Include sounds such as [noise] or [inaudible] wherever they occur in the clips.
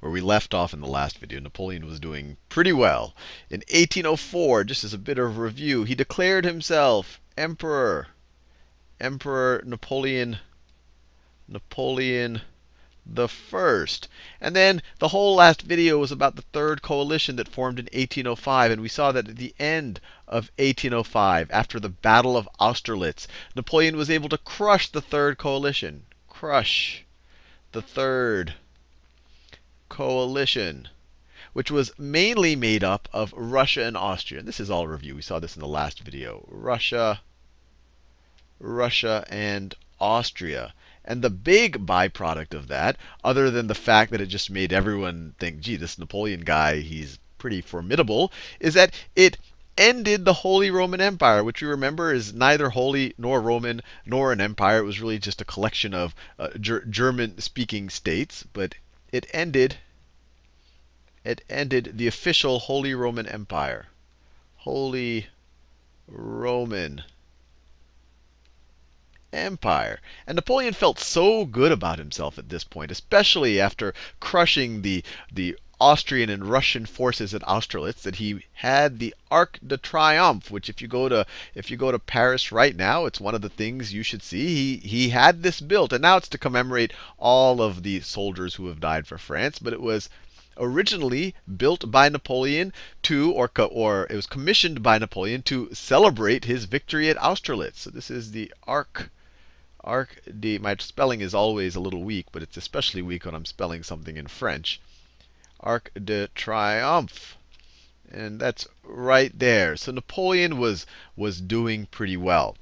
where we left off in the last video, Napoleon was doing pretty well. In 1804, just as a bit of review, he declared himself emperor. Emperor Napoleon Napoleon the first. And then the whole last video was about the third coalition that formed in 1805. And we saw that at the end of 1805, after the Battle of Austerlitz, Napoleon was able to crush the third coalition. Crush the third coalition, which was mainly made up of Russia and Austria. And this is all review. We saw this in the last video. Russia, Russia, and Austria. And the big byproduct of that, other than the fact that it just made everyone think, gee, this Napoleon guy, he's pretty formidable, is that it ended the Holy Roman Empire, which you remember is neither holy nor Roman nor an empire. It was really just a collection of uh, ger German speaking states. But it ended it ended the official Holy Roman Empire. Holy Roman Empire. And Napoleon felt so good about himself at this point, especially after crushing the, the Austrian and Russian forces at Austerlitz that he had the Arc de Triomphe, which if you go to if you go to Paris right now, it's one of the things you should see. He he had this built, and now it's to commemorate all of the soldiers who have died for France, but it was originally built by Napoleon to, or, or it was commissioned by Napoleon to celebrate his victory at Austerlitz. So this is the Arc Arc de, my spelling is always a little weak, but it's especially weak when I'm spelling something in French. Arc de Triomphe. And that's right there. So Napoleon was, was doing pretty well.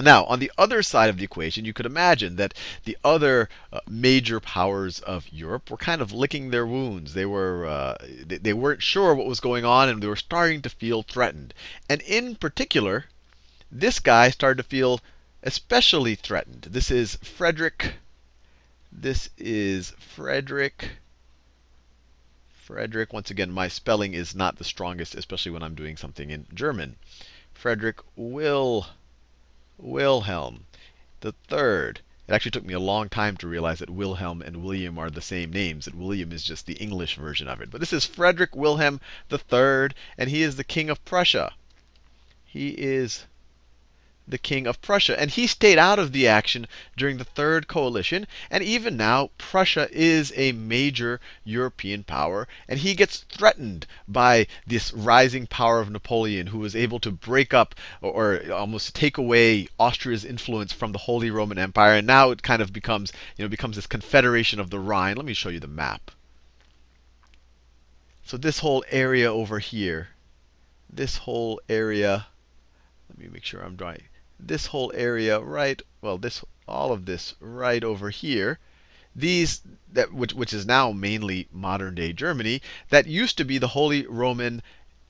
Now, on the other side of the equation, you could imagine that the other uh, major powers of Europe were kind of licking their wounds. They were uh, they, they weren't sure what was going on, and they were starting to feel threatened. And in particular, this guy started to feel especially threatened. This is Frederick. This is Frederick. Frederick, once again, my spelling is not the strongest, especially when I'm doing something in German. Frederick Will, Wilhelm the third. It actually took me a long time to realize that Wilhelm and William are the same names, that William is just the English version of it. But this is Frederick Wilhelm III, and he is the king of Prussia. He is the king of Prussia. And he stayed out of the action during the Third Coalition. And even now, Prussia is a major European power. And he gets threatened by this rising power of Napoleon, who was able to break up or, almost take away Austria's influence from the Holy Roman Empire. And now it kind of becomes, you know, becomes this confederation of the Rhine. Let me show you the map. So this whole area over here, this whole area, let me make sure I'm drawing this whole area right, well, this all of this right over here, these that which which is now mainly modern day Germany, that used to be the Holy Roman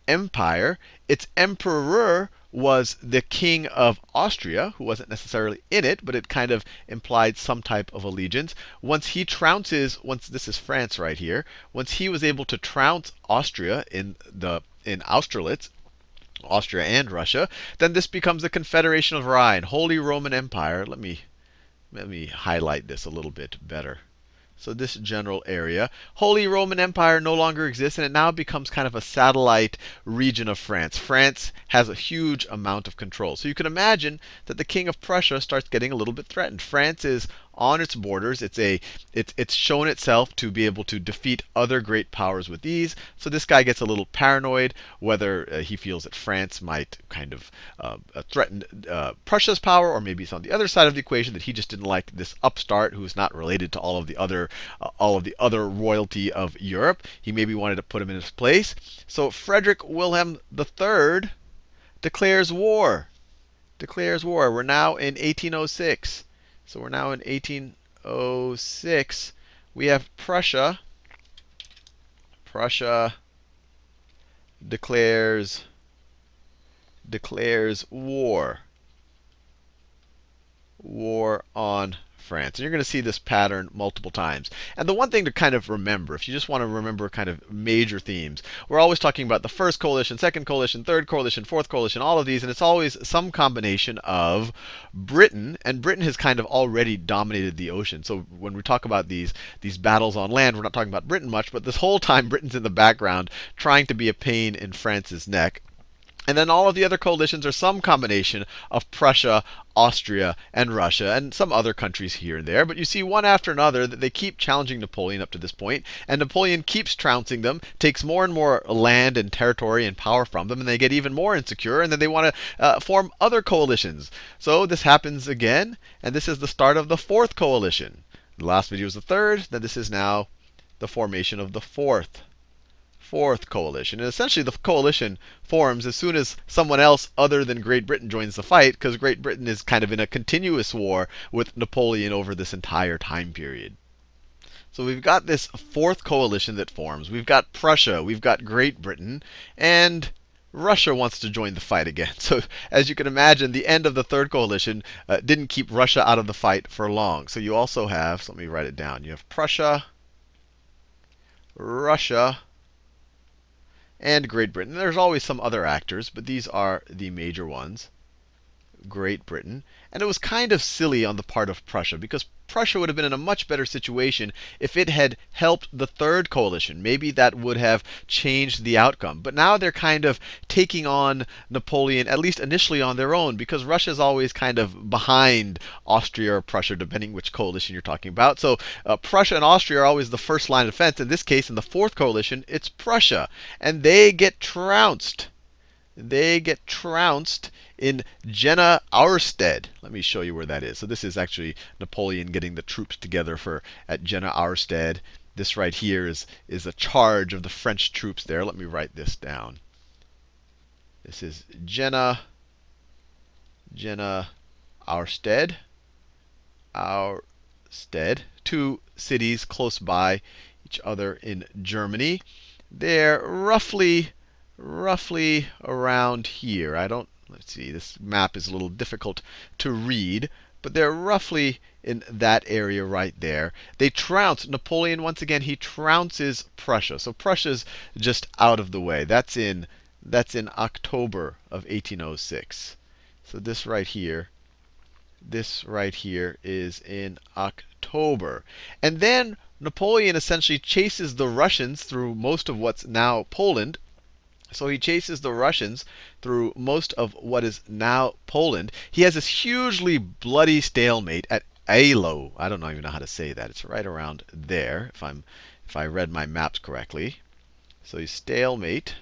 Empire. Its emperor was the king of Austria, who wasn't necessarily in it, but it kind of implied some type of allegiance. Once he trounces, once this is France right here, once he was able to trounce Austria in the in Austerlitz, Austria and Russia, then this becomes the Confederation of Rhine, Holy Roman Empire. Let me let me highlight this a little bit better. So this general area, Holy Roman Empire no longer exists, and it now becomes kind of a satellite region of France. France has a huge amount of control. So you can imagine that the king of Prussia starts getting a little bit threatened. France is on its borders. It's a it's it's shown itself to be able to defeat other great powers with ease. So this guy gets a little paranoid whether uh, he feels that France might kind of uh, uh, threaten uh, Prussia's power, or maybe it's on the other side of the equation that he just didn't like this upstart who's not related to all of the other uh, all of the other royalty of Europe. He maybe wanted to put him in his place. So Frederick Wilhelm III declares war. Declares war. We're now in 1806. So we're now in 1806. We have Prussia. Prussia declares declares war. War on France. And you're going to see this pattern multiple times. And the one thing to kind of remember, if you just want to remember kind of major themes, we're always talking about the first coalition, second coalition, third coalition, fourth coalition, all of these, and it's always some combination of Britain, and Britain has kind of already dominated the ocean. So when we talk about these these battles on land, we're not talking about Britain much, but this whole time Britain's in the background trying to be a pain in France's neck. And then all of the other coalitions are some combination of Prussia, Austria, and Russia, and some other countries here and there. But you see one after another that they keep challenging Napoleon up to this point, and Napoleon keeps trouncing them, takes more and more land and territory and power from them, and they get even more insecure, and then they want to uh, form other coalitions. So this happens again, and this is the start of the fourth coalition. The last video was the third, then this is now the formation of the fourth fourth coalition. And essentially, the coalition forms as soon as someone else other than Great Britain joins the fight, because Great Britain is kind of in a continuous war with Napoleon over this entire time period. So we've got this fourth coalition that forms. We've got Prussia, we've got Great Britain, and Russia wants to join the fight again. [laughs] So as you can imagine, the end of the third coalition uh, didn't keep Russia out of the fight for long. So you also have, so let me write it down. You have Prussia, Russia, and Great Britain. There's always some other actors, but these are the major ones. Great Britain. And it was kind of silly on the part of Prussia because Prussia would have been in a much better situation if it had helped the third coalition. Maybe that would have changed the outcome. But now they're kind of taking on Napoleon, at least initially on their own, because Russia is always kind of behind Austria or Prussia, depending which coalition you're talking about. So uh, Prussia and Austria are always the first line of defense. In this case, in the fourth coalition, it's Prussia. And they get trounced. They get trounced in Jena Auerstedt. Let me show you where that is. So this is actually Napoleon getting the troops together for at Jena Auerstedt. This right here is, is a charge of the French troops there. Let me write this down. This is Jena, Jena Auerstedt, Auerstedt, two cities close by each other in Germany. They're roughly, roughly around here. I don't Let's see, this map is a little difficult to read, but they're roughly in that area right there. They trounce, Napoleon, once again, he trounces Prussia. So Prussia's just out of the way. That's in, that's in October of 1806. So this right here, this right here is in October. And then Napoleon essentially chases the Russians through most of what's now Poland so he chases the Russians through most of what is now Poland. He has this hugely bloody stalemate at Eylau. I don't even know how to say that. It's right around there, if I'm if I read my maps correctly. So he's stalemate.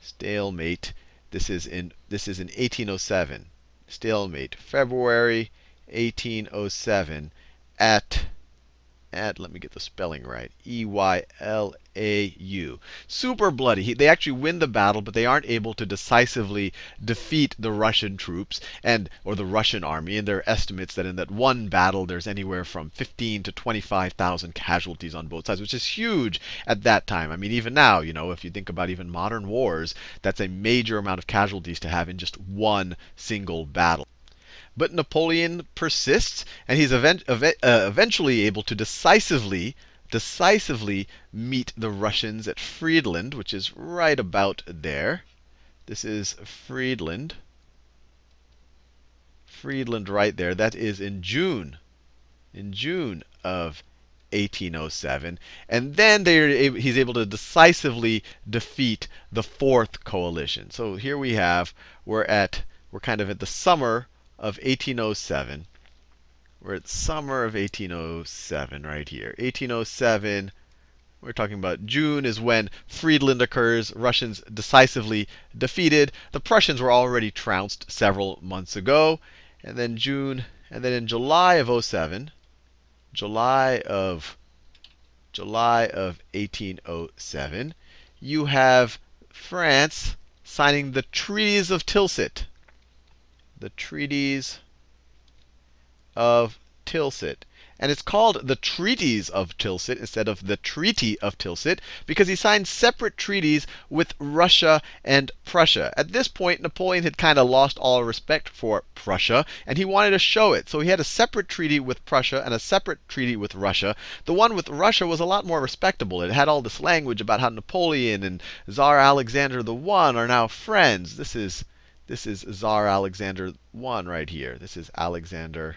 Stalemate. This is in this is in 1807. Stalemate. February 1807 at at let me get the spelling right. E Y L A U. Super bloody. He, they actually win the battle, but they aren't able to decisively defeat the Russian troops and or the Russian army. And there are estimates that in that one battle, there's anywhere from 15 to 25,000 casualties on both sides, which is huge at that time. I mean, even now, you know, if you think about even modern wars, that's a major amount of casualties to have in just one single battle. But Napoleon persists, and he's event, uh, eventually able to decisively decisively meet the Russians at Friedland, which is right about there. This is Friedland. Friedland right there. That is in June. In June of 1807. And then he's able to decisively defeat the fourth coalition. So here we have, we're at, we're kind of at the summer of 1807. We're at summer of 1807 right here. 1807, we're talking about June is when Friedland occurs. Russians decisively defeated. The Prussians were already trounced several months ago. And then June, and then in July of 07, July of July of 1807, you have France signing the treaties of Tilsit. The treaties of Tilsit. And it's called the Treaties of Tilsit instead of the Treaty of Tilsit because he signed separate treaties with Russia and Prussia. At this point, Napoleon had kind of lost all respect for Prussia, and he wanted to show it. So he had a separate treaty with Prussia and a separate treaty with Russia. The one with Russia was a lot more respectable. It had all this language about how Napoleon and Tsar Alexander I are now friends. This is this is Tsar Alexander I right here. This is Alexander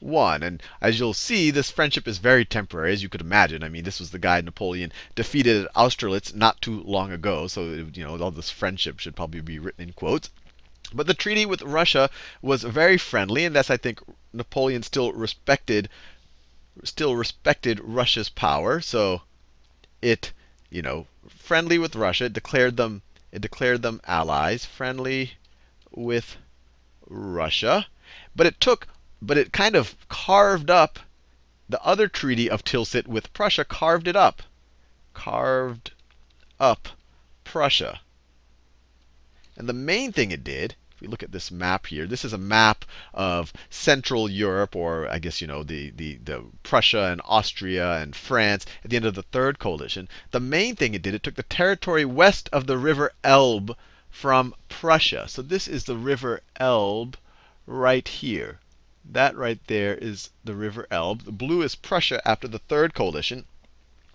one. And as you'll see, this friendship is very temporary, as you could imagine. I mean, this was the guy Napoleon defeated at Austerlitz not too long ago. So, you know, all this friendship should probably be written in quotes. But the treaty with Russia was very friendly, and thus I think Napoleon still respected still respected Russia's power. So it, you know, friendly with Russia, declared them it declared them allies, friendly with Russia. But it took but it kind of carved up the other treaty of Tilsit with Prussia, carved it up. Carved up Prussia. And the main thing it did, we look at this map here, this is a map of Central Europe, or I guess you know the, the, the Prussia and Austria and France at the end of the third coalition. The main thing it did, it took the territory west of the river Elbe from Prussia. So this is the river Elbe right here. That right there is the River Elbe. The blue is Prussia after the third coalition.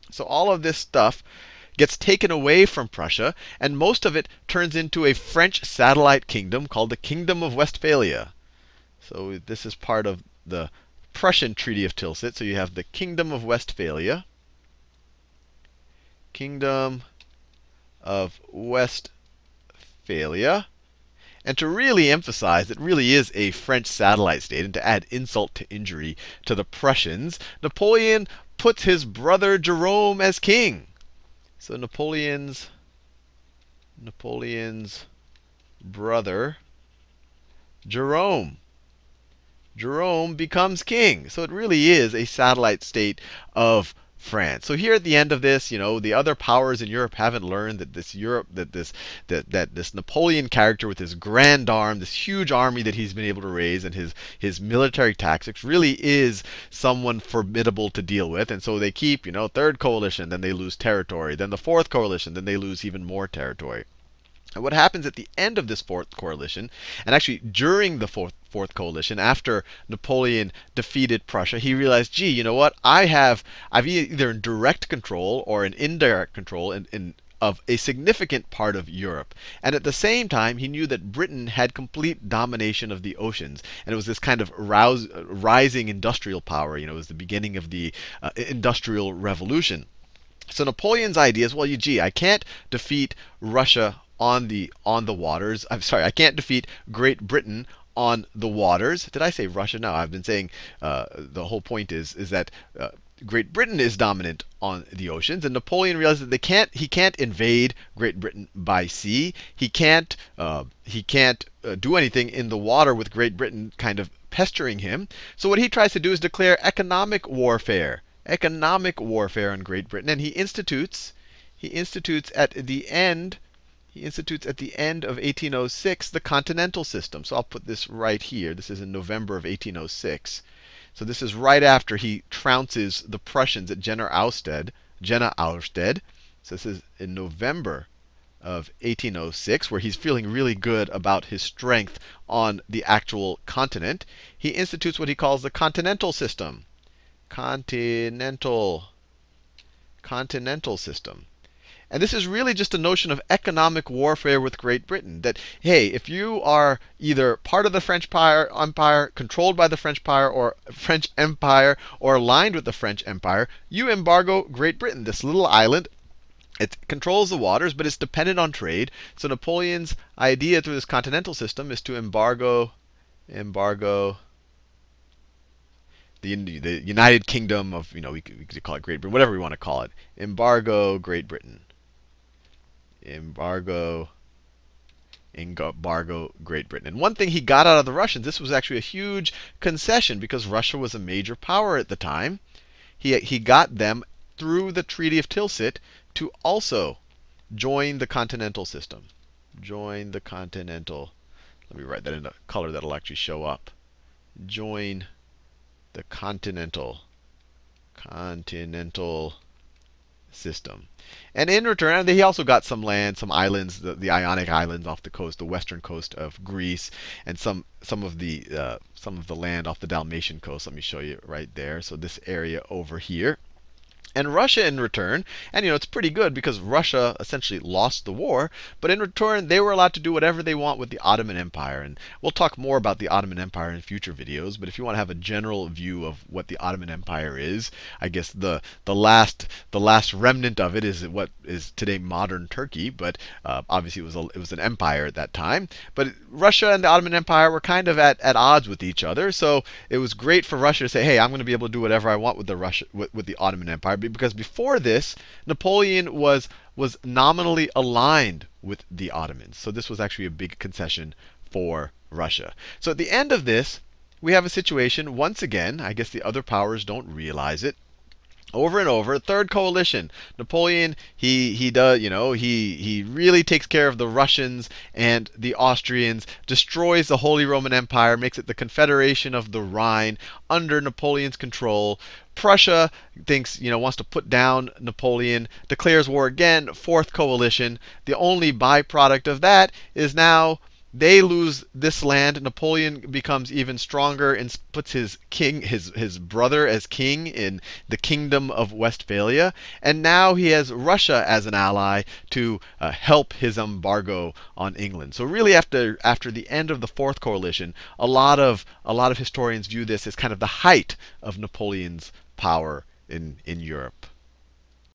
So all of this stuff gets taken away from Prussia, and most of it turns into a French satellite kingdom called the Kingdom of Westphalia. So this is part of the Prussian Treaty of Tilsit. So you have the Kingdom of Westphalia. Kingdom of Westphalia. And to really emphasize, it really is a French satellite state, and to add insult to injury to the Prussians, Napoleon puts his brother Jerome as king. So Napoleon's Napoleon's brother Jerome. Jerome becomes king. So it really is a satellite state of France. So here at the end of this, you know, the other powers in Europe haven't learned that this Europe, that this that, that this Napoleon character with his Grande Armée, this huge army that he's been able to raise, and his his military tactics really is someone formidable to deal with. And so they keep, you know, third coalition, then they lose territory, then the fourth coalition, then they lose even more territory. And what happens at the end of this fourth coalition, and actually during the fourth, fourth coalition, after Napoleon defeated Prussia, he realized, gee, you know what? I have, I've either in direct control or an indirect control in, in of a significant part of Europe. And at the same time, he knew that Britain had complete domination of the oceans. And it was this kind of rouse, rising industrial power. You know, it was the beginning of the uh, Industrial Revolution. So Napoleon's idea is, well, you, gee, I can't defeat Russia on the on the waters. I'm sorry, I can't defeat Great Britain on the waters. Did I say Russia? No, I've been saying uh, the whole point is is that uh, Great Britain is dominant on the oceans, and Napoleon realizes that they can't he can't invade Great Britain by sea. He can't uh, he can't uh, do anything in the water with Great Britain kind of pestering him. So what he tries to do is declare economic warfare, economic warfare on Great Britain, and he institutes he institutes at the end he institutes at the end of 1806 the continental system. So I'll put this right here. This is in November of 1806. So this is right after he trounces the Prussians at Jena Auerstedt. Jena Auerstedt. So this is in November of 1806, where he's feeling really good about his strength on the actual continent. He institutes what he calls the continental system. Continental continental system. And this is really just a notion of economic warfare with Great Britain. That, hey, if you are either part of the French Empire, controlled by the French Empire, or [laughs] French Empire, or aligned with the French Empire, you embargo Great Britain, this little island. It controls the waters, but it's dependent on trade. So Napoleon's idea through this continental system is to embargo, embargo the, the United Kingdom of, you know, we could, we could call it Great Britain, whatever we want to call it. Embargo Great Britain embargo embargo Great Britain. And one thing he got out of the Russians, this was actually a huge concession because Russia was a major power at the time. He, he got them through the Treaty of Tilsit to also join the continental system. Join the continental. Let me write that in a color that'll actually show up. join the continental continental system. And in return, he also got some land, some islands, the, the, Ionic Islands off the coast, the western coast of Greece, and some some of the uh, some of the land off the Dalmatian coast. Let me show you right there. So this area over here. And Russia, in return, and you know, it's pretty good because Russia essentially lost the war, but in return, they were allowed to do whatever they want with the Ottoman Empire. And we'll talk more about the Ottoman Empire in future videos, but if you want to have a general view of what the Ottoman Empire is, I guess the, the, last, the last remnant of it is what is today modern Turkey, but uh, obviously it was, a, it was an empire at that time. But Russia and the Ottoman Empire were kind of at, at odds with each other, so it was great for Russia to say, hey, I'm going to be able to do whatever I want with the, Russia, with, with the Ottoman Empire because before this, Napoleon was was nominally aligned with the Ottomans. So this was actually a big concession for Russia. So at the end of this, we have a situation, once again, I guess the other powers don't realize it, over and over. Third coalition. Napoleon, he he does, you know, he he really takes care of the Russians and the Austrians, destroys the Holy Roman Empire, makes it the Confederation of the Rhine under Napoleon's control. Prussia thinks, you know, wants to put down Napoleon, declares war again, fourth coalition. The only byproduct of that is now they lose this land. Napoleon becomes even stronger and puts his king, his his brother as king in the kingdom of Westphalia, and now he has Russia as an ally to uh, help his embargo on England. So really, after after the end of the Fourth Coalition, a lot of a lot of historians view this as kind of the height of Napoleon's power in in Europe.